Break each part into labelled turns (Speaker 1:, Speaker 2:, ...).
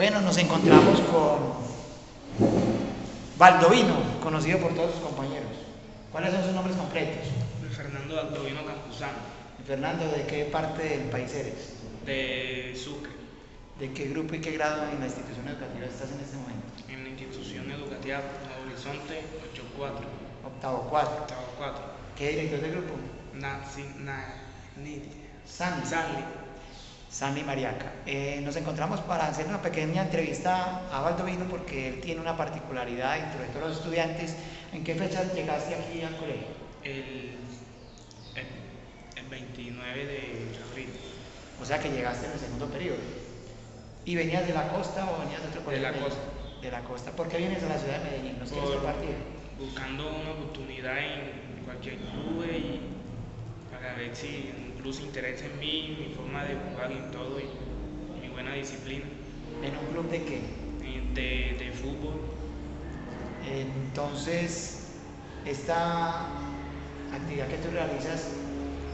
Speaker 1: Bueno, nos encontramos con Baldovino, conocido por todos sus compañeros. ¿Cuáles son sus nombres completos?
Speaker 2: Fernando Baldovino Campuzano,
Speaker 1: Fernando, ¿de qué parte del país eres?
Speaker 2: de Sucre,
Speaker 1: ¿De qué grupo y qué grado en la institución educativa estás en este momento?
Speaker 2: en la institución educativa Horizonte 84,
Speaker 1: Octavo cuatro.
Speaker 2: octavo 4.
Speaker 1: ¿Qué director del grupo?
Speaker 2: Na, sin, na, ni,
Speaker 1: Sandy.
Speaker 2: Sanli.
Speaker 1: Sandy Mariaca. Eh, nos encontramos para hacer una pequeña entrevista a Baldovino porque él tiene una particularidad entre todos los estudiantes. ¿En qué fecha llegaste aquí al colegio?
Speaker 2: El, el, el 29 de abril,
Speaker 1: O sea que llegaste en el segundo periodo. ¿Y venías de la costa o venías de otro colegio?
Speaker 2: la
Speaker 1: Medellín?
Speaker 2: costa.
Speaker 1: De la costa. ¿Por qué vienes a la ciudad de Medellín? ¿Nos quieres compartir?
Speaker 2: buscando una oportunidad en cualquier club y para ver si se interesa en mí, mi forma de jugar y todo y mi buena disciplina
Speaker 1: ¿En un club de qué?
Speaker 2: eh, de, de fútbol.
Speaker 1: Entonces, esta actividad que tú realizas,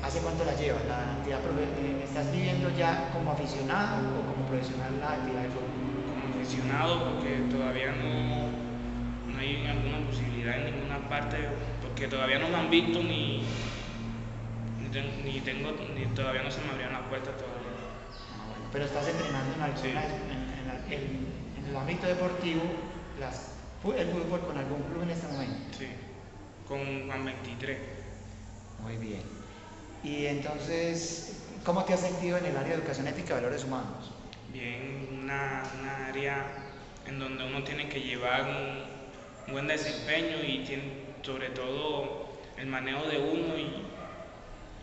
Speaker 1: ¿hace cuánto la llevas? La actividad eh, ¿Estás viviendo ya como aficionado o como profesional la actividad de fútbol?
Speaker 2: como aficionado porque todavía no, no hay alguna posibilidad en ninguna parte porque todavía no me han visto ni, ni, ten- ni tengo ni todavía no se me abrieron las puertas todavía.
Speaker 1: Ah, bueno, pero estás entrenando en, alguna-
Speaker 2: Sí.
Speaker 1: en, en la- en- en el ámbito deportivo las- el fútbol con algún club en este momento.
Speaker 2: Sí, con Juan 23.
Speaker 1: Muy bien. Y entonces, ¿cómo te has sentido en el área de educación ética y valores humanos?
Speaker 2: bien una, una área en donde uno tiene que llevar un, un buen desempeño y tiene, sobre todo el manejo de uno y,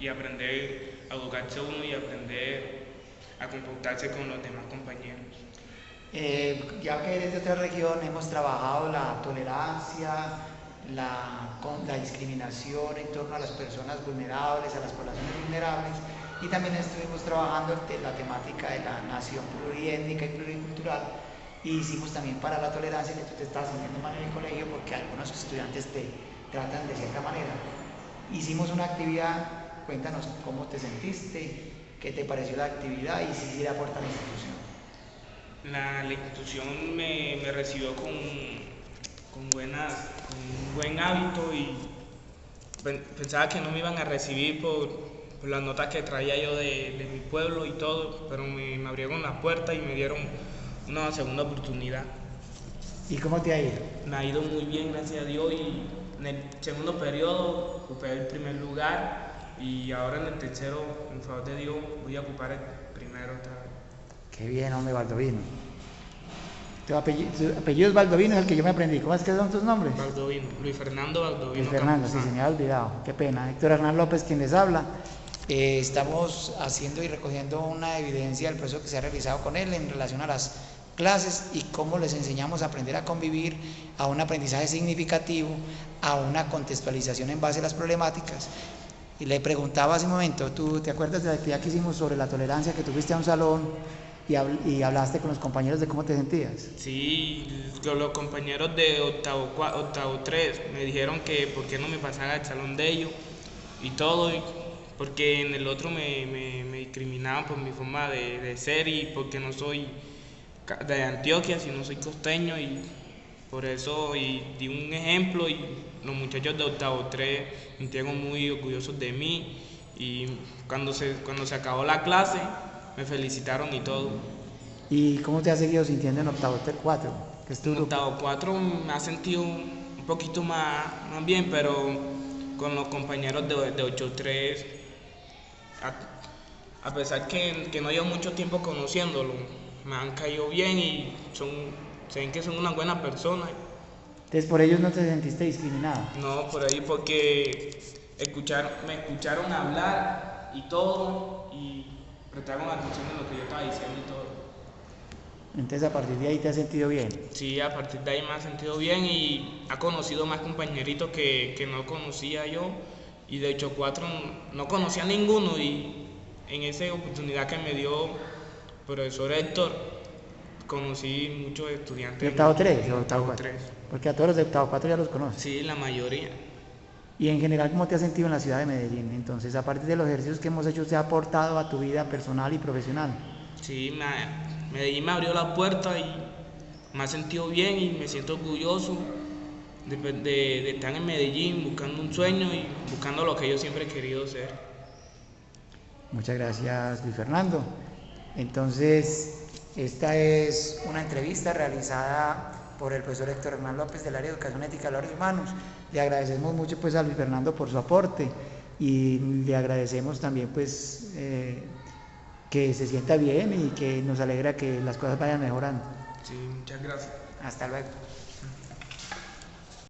Speaker 2: y aprender a educarse uno y aprender a comportarse con los demás compañeros.
Speaker 1: Eh, ya que eres de otra región, hemos trabajado la tolerancia, la, la discriminación en torno a las personas vulnerables, a las poblaciones vulnerables, y también estuvimos trabajando la temática de la nación pluriétnica y pluricultural, y hicimos también para la tolerancia, que tú te estás sintiendo mal en el colegio porque algunos estudiantes te tratan de cierta manera. Hicimos una actividad, cuéntanos cómo te sentiste, qué te pareció la actividad y si sí le aporta a la institución.
Speaker 2: La, la institución me, me recibió con, con, buenas, con un buen hábito y pen- pensaba que no me iban a recibir por, por las notas que traía yo de, de mi pueblo y todo, pero me, me abrieron la puerta y me dieron una segunda oportunidad.
Speaker 1: ¿Y cómo te ha ido?
Speaker 2: Me ha ido muy bien, gracias a Dios, y en el segundo periodo ocupé el primer lugar y ahora en el tercero, en favor de Dios, voy a ocupar el primero otra vez.
Speaker 1: Qué bien, hombre, Baldovino. Tu apellido, tu apellido es Baldovino, es el que yo me aprendí. ¿Cómo es que son tus nombres?
Speaker 2: Baldovino, Luis Fernando Baldovino.
Speaker 1: Luis Fernando, sí, se me había olvidado. Qué pena. Héctor Hernán López, quien les habla. Eh, estamos haciendo y recogiendo una evidencia del proceso que se ha realizado con él en relación a las clases y cómo les enseñamos a aprender a convivir, a un aprendizaje significativo, a una contextualización en base a las problemáticas. Y le preguntaba hace un momento, ¿tú te acuerdas de la actividad que hicimos sobre la tolerancia, que tú fuiste a un salón y, habl- y hablaste con los compañeros de cómo te sentías?
Speaker 2: Sí, lo- los compañeros de octavo, octavo 3 me dijeron que por qué no me pasara al salón de ellos y todo, porque en el otro me, me- me discriminaban por mi forma de, de ser y porque no soy de Antioquia, sino soy costeño y por eso y di un ejemplo y los muchachos de octavo 3 me sintieron muy orgullosos de mí y cuando se, cuando se acabó la clase me felicitaron y todo.
Speaker 1: ¿Y cómo te has seguido sintiendo en octavo 4? Que es tu
Speaker 2: En
Speaker 1: grupo?
Speaker 2: octavo 4 me ha sentido un poquito más, más bien, pero con los compañeros de, de 8-3, a, a pesar que, que no llevo mucho tiempo conociéndolo, me han caído bien y son, se ven que son una buena persona.
Speaker 1: Entonces por ellos no te sentiste discriminado.
Speaker 2: No, por ahí porque escuchar, me escucharon hablar y todo y prestaron atención en lo que yo estaba diciendo y todo.
Speaker 1: Entonces a partir de ahí te has sentido bien.
Speaker 2: Sí, a partir de ahí me ha sentido bien y ha conocido más compañeritos que, que no conocía yo y de hecho cuatro no conocía a ninguno y en esa oportunidad que me dio profesor Héctor conocí muchos estudiantes.
Speaker 1: ¿De octavo 3 o octavo
Speaker 2: octavo
Speaker 1: 4?
Speaker 2: tres.
Speaker 1: Porque a todos los de octavo 4 ya los conoces.
Speaker 2: Sí, la mayoría.
Speaker 1: Y en general, ¿cómo te has sentido en la ciudad de Medellín? Entonces, a partir de los ejercicios que hemos hecho, ¿se ha aportado a tu vida personal y profesional?
Speaker 2: Sí, me Medellín me abrió la puerta y me ha sentido bien y me siento orgulloso de, de- de estar en Medellín buscando un sueño y buscando lo que yo siempre he querido ser.
Speaker 1: Muchas gracias, Luis Fernando. Entonces, esta es una entrevista realizada por el profesor Héctor Hernán López del área de Educación Ética y Valores Humanos. Le agradecemos mucho pues a Luis Fernando por su aporte y le agradecemos también pues eh, que se sienta bien y que nos alegra que las cosas vayan mejorando.
Speaker 2: Sí, muchas gracias.
Speaker 1: Hasta luego.